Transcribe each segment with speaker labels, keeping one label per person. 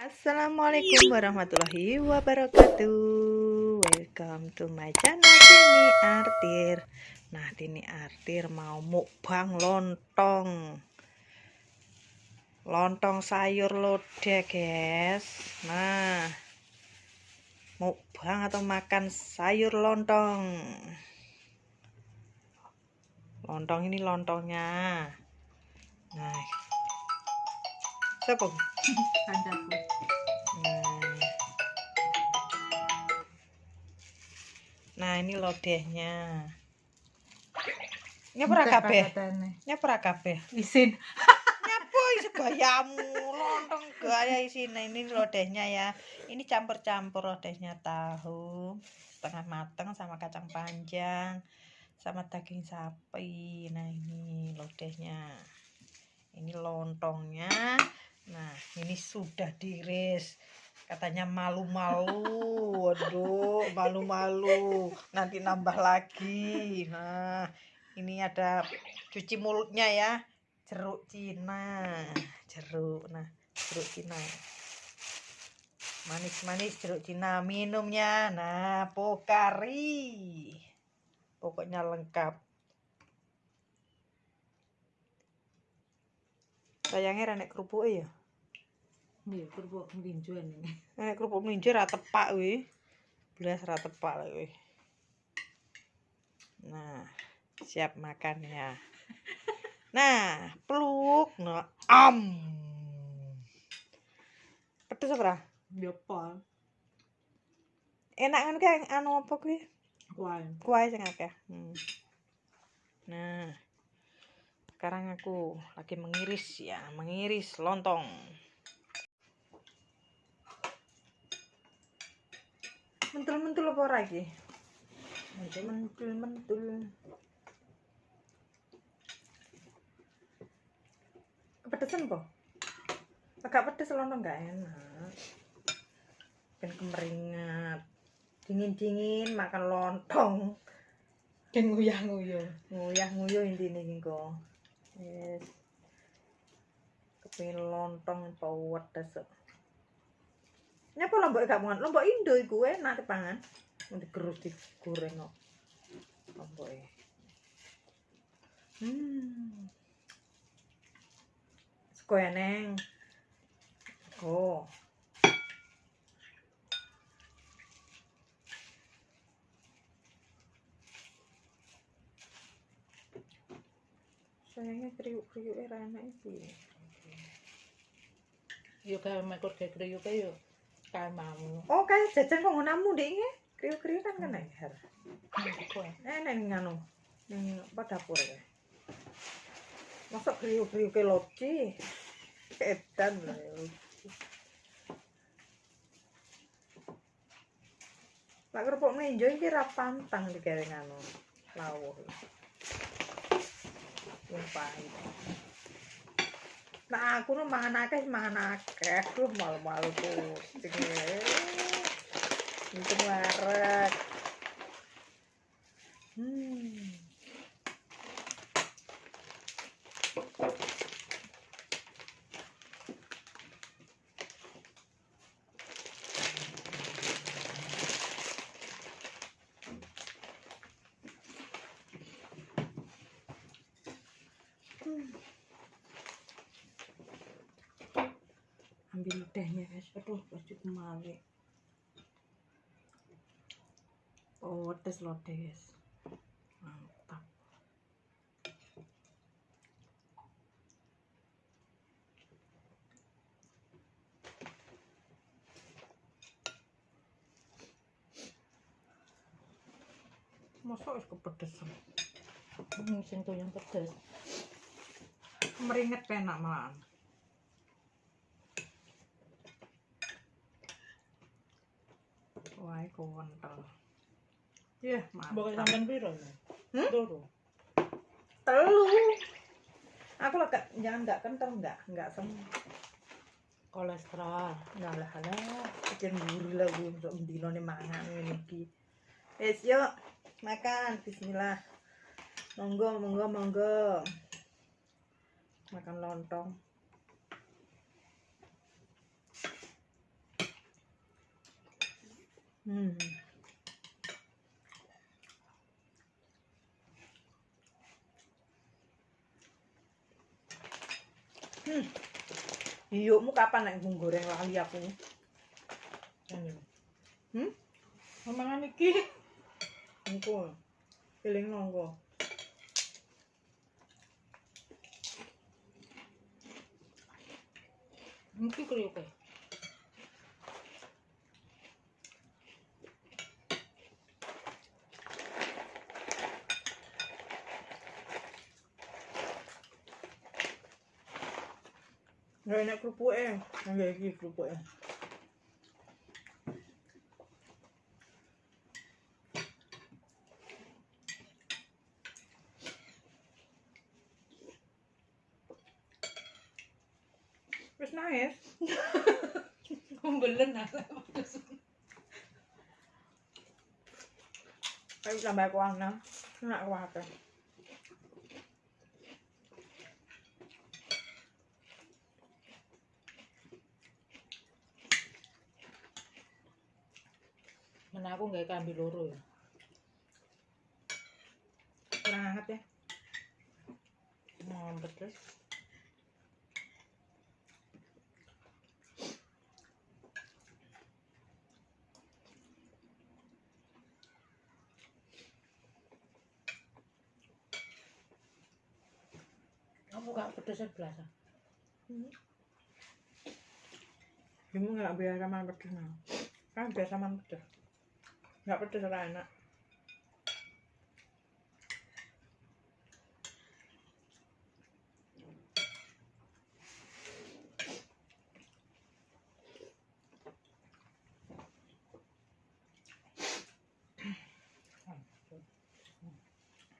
Speaker 1: Assalamualaikum warahmatullahi wabarakatuh. Welcome to my channel. Tini Artir. Nah Tini Artir mau mukbang lontong. Lontong sayur lodeh guys. Nah Mukbang atau makan sayur lontong Lontong ini lontongnya Nah Siapa?
Speaker 2: Kancaku.
Speaker 1: Nah. Nah, ini lodehnya. Nyepra kabeh. Nyepra kabeh.
Speaker 2: Isin.
Speaker 1: Nyapu isi gayamu, lontong gaya isine ini lodehnya ya. Ini campur-campur lodehnya tahu setengah matang sama kacang panjang sama daging sapi. Nah, ini lodehnya. Ini lontongnya. Nah, ini sudah diiris. Katanya malu-malu. Waduh, malu-malu. Nanti nambah lagi. Nah, ini ada cuci mulutnya ya. Jeruk Cina. Jeruk. Nah, jeruk Cina. Manis-manis jeruk Cina. Minumnya. Nah, pokari. Pokoknya lengkap. Sayangnya renek kerupuk ya.
Speaker 2: Iya, kerupuk melinjo ini.
Speaker 1: Nek kerupuk melinjo ra tepak kuwi. Blas ra tepak kuwi. Nah, siap makan ya. Nah, peluk no am. Pedes apa?
Speaker 2: Ya.
Speaker 1: Enak kan kayak anu apa kuwi?
Speaker 2: Kuai.
Speaker 1: Kuah sing akeh. Hmm. Nah, sekarang aku lagi mengiris ya, mengiris lontong. Mentul-mentul apa ora iki? Mentul-mentul. Kepedesan po? Agak pedes lontong enggak enak. Kan kemeringat. Dingin-dingin makan lontong.
Speaker 2: Dan nguyah-nguyah.
Speaker 1: nguyah-nguyuh intine iki kok. Yes. Kepengin lontong apa wedes. kok. Nyapa lombok gak mangan? Lombok Indo iku enak dipangan. Mun digerus digoreng kok. Lomboke. Hmm. Sego eneng. Oh. Sayangnya kriuk-kriuk era enak iki.
Speaker 2: Yo kayak mekor kayak kriuk kayak kayak mamu.
Speaker 1: Oh, kayak jajan kok ngonamu dek nge. Kriuk-kriuk kan kan her.
Speaker 2: Kuai.
Speaker 1: Enak ning anu. Ning apa dapur ya. Masa kriuk-kriuk ke loci. Edan lah ya. Lah kerupuk melinjo iki ra pantang digawe anu. Lawuh. Yang pahit. Nah, aku nu mangan akeh mangan akeh. Duh, malu-malu pusing. Untung warak. Hmm. Ambil tehnya guys aduh baju kemali oh tes lodeh guys mantap. Masa es kepedesan.
Speaker 2: Hmm, sing tuh yang pedes.
Speaker 1: meringet penak malahan Wah. Yah,
Speaker 2: Bukan
Speaker 1: mantap.
Speaker 2: sampean piro?
Speaker 1: Hmm?
Speaker 2: Loro.
Speaker 1: Telu. Aku lah gak, jangan gak kental enggak, enggak sem.
Speaker 2: Kolesterol.
Speaker 1: Nah lah lah, bikin buri lah gue untuk mendino nih mangan ini. Wes yuk, makan. Bismillah. Monggo, monggo, monggo. Makan lontong. Hmm. Hmm. Iyukmu kapan nek mbung goreng lali aku?
Speaker 2: Ini.
Speaker 1: Hmm?
Speaker 2: Omongan iki.
Speaker 1: Engko. Eling nongko.
Speaker 2: Iki kriuk e.
Speaker 1: Nggak enak kerupuke. Nggak iki kerupuke. Wis nangis.
Speaker 2: Kumbelen ah.
Speaker 1: Ayo tambah kuana. Enak kuate.
Speaker 2: Men kambi loro ya.
Speaker 1: Kurang hangat ya.
Speaker 2: Ngompet terus. Kamu gak pedes belas ah?
Speaker 1: Kamu nggak biasa makan pedes. Kan biasa makan pedes. Nggak pedes ora enak.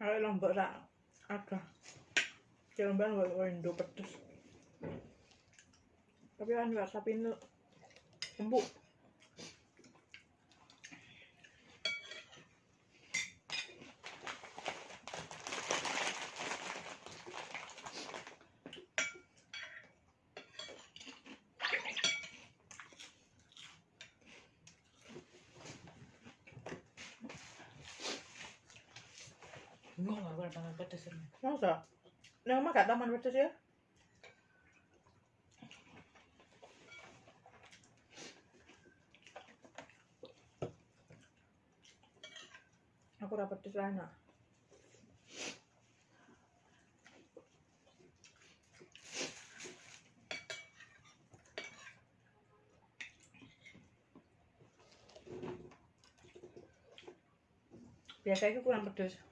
Speaker 1: Kalau lombok sak ada. Cilomban nggak indo pedes. Tapi kan nggak sapi empuk.
Speaker 2: Bingung aku ada pangan pedes ini.
Speaker 1: Masa? Nah, mah gak taman pedes ya? Aku ora pedes lah enak. Biasanya itu kurang pedes.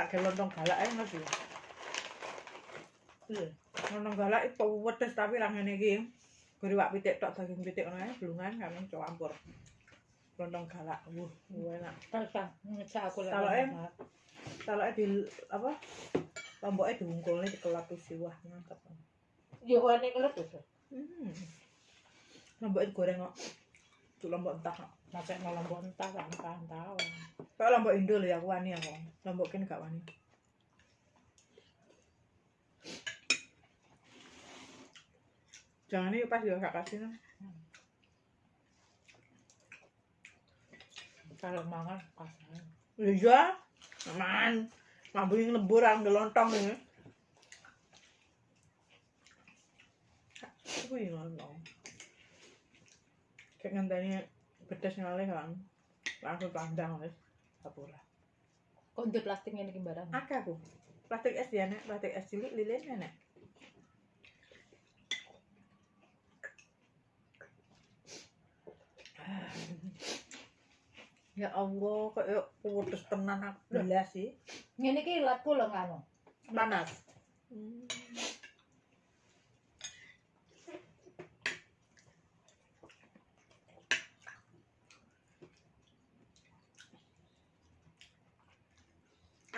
Speaker 1: tak ke lontong galak ae Mas.
Speaker 2: Eh,
Speaker 1: lontong galak itu wedes tapi lah ngene iki. Geriwak pitik tok daging pitik ngono ae, blungan kan campur. Lontong galak, wuh, enak.
Speaker 2: Terus ngecak aku lah.
Speaker 1: Kalau em, di apa? Lomboknya diungkulne di kelatu siwah, mantap.
Speaker 2: Ya, warna kelatu.
Speaker 1: Hmm. Lomboknya digoreng kok. Cuk lombok entah kok.
Speaker 2: Sampai mau lombok entah kan entah tahu.
Speaker 1: Kalau lombok Indo lho ya aku wani aku. Lombok kene gak wani. Jangan ini pas juga gak kasih nah.
Speaker 2: Kalau mangan pasang.
Speaker 1: Iya, aman. Mambu yang lebur ang gelontong ini. Aku yang lontong. Kayak ngenteni pedes ngalih kan. Langsung pandang wis. Kapura.
Speaker 2: Kok untuk plastiknya ini barang?
Speaker 1: Akeh aku. Plastik es dia nek, plastik es cilik lilin nek. Ya Allah, kok yuk putus tenan aku belas sih.
Speaker 2: Ini ki latku loh nganu.
Speaker 1: Panas.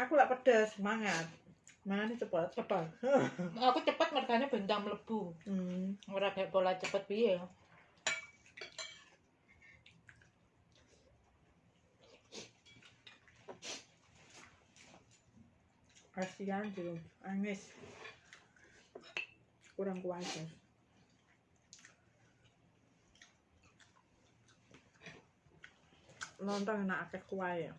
Speaker 1: Aku lah pedes, semangat. Mangan cepet.
Speaker 2: Cepet. Aku cepet mergane bentang mlebu.
Speaker 1: Hmm.
Speaker 2: Ora kayak pola cepet piye.
Speaker 1: kasihan tuh Anis kurang kuat lontong enak akeh kuah ya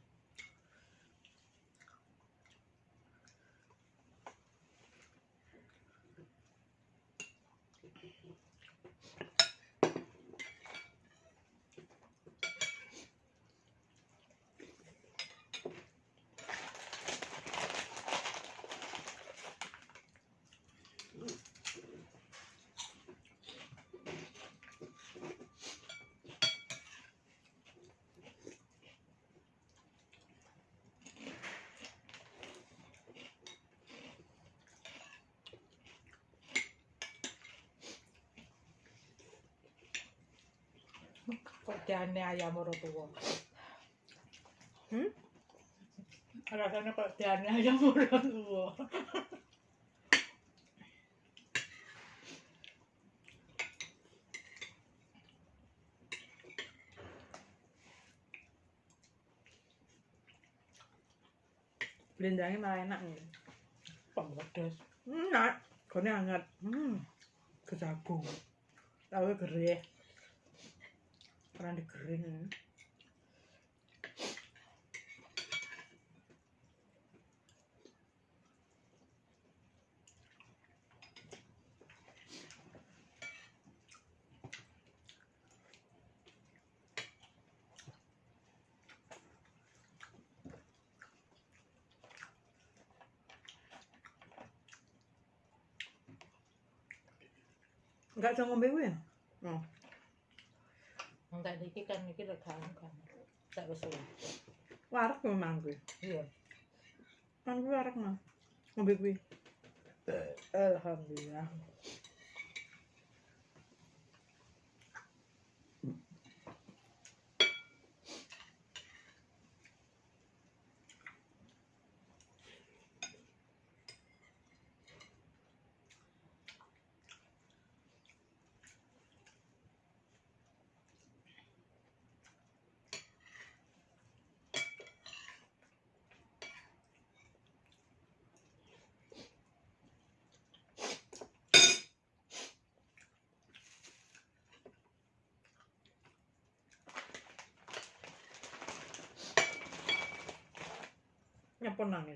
Speaker 2: Kok jane ayam ora tuwa.
Speaker 1: hmm?
Speaker 2: Rasanya kok jane ayam ora tuwa.
Speaker 1: blendangnya malah enak nih
Speaker 2: Pedes.
Speaker 1: enak gone hangat hmm kejagung tahu gereh pernah digering enggak bisa ngombe ya oh
Speaker 2: iki kan iki rekan kan. Tak wis
Speaker 1: warak memang kuwi?
Speaker 2: Iya.
Speaker 1: kan kuwi warak mah ngombe kuwi? Alhamdulillah aku rapat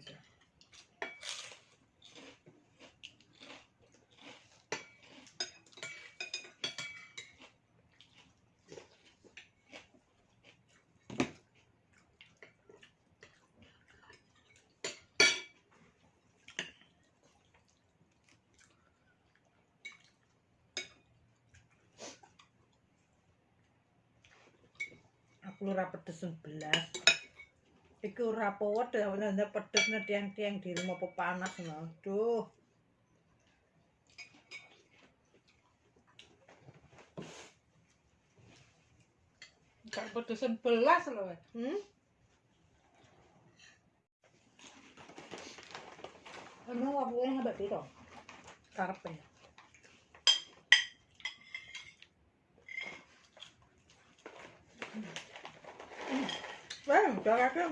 Speaker 1: lurah pedes 11 iki ora pawet ya pedesne tiang-tiang di rumah apa panas. Duh.
Speaker 2: Kan pedesan belas loh.
Speaker 1: Hmm?
Speaker 2: Emang wabuknya ngebat itu?
Speaker 1: Karpe? Wah, udah kakek.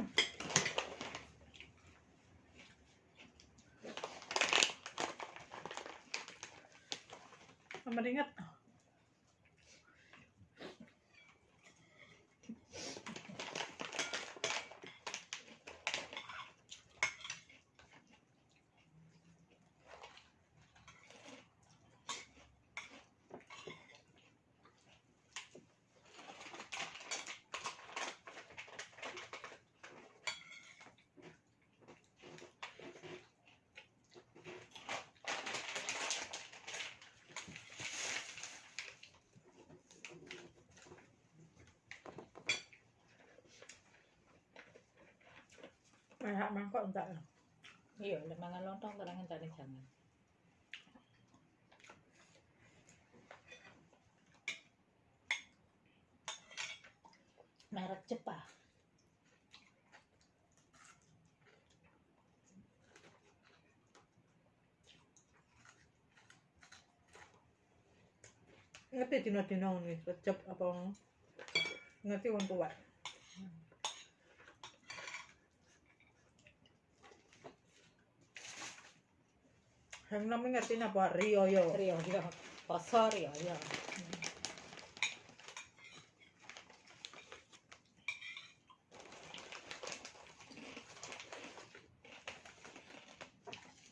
Speaker 1: Kayak mangkok enggak.
Speaker 2: Iya, lek mangan lontong terang entane jangan. Merek Jepang.
Speaker 1: Ngerti dino-dino nih, recep apa ngerti wong tua. Yang namanya ngerti apa? Rio yo.
Speaker 2: Rio yo. Poso Rio yo.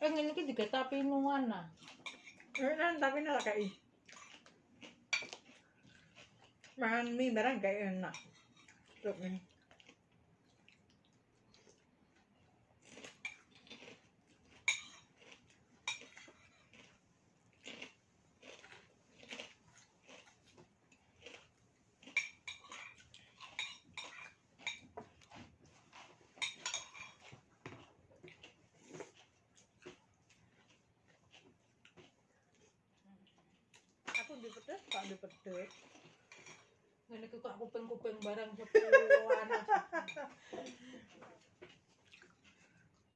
Speaker 2: Eh ngene iki juga tapi nuana.
Speaker 1: Eh, kan, tapi nela kayak Makan mie barang kayak enak. Tuh, nih. Di pedes, tak di pedes.
Speaker 2: Ngene kok kuping-kuping barang sepuluhan.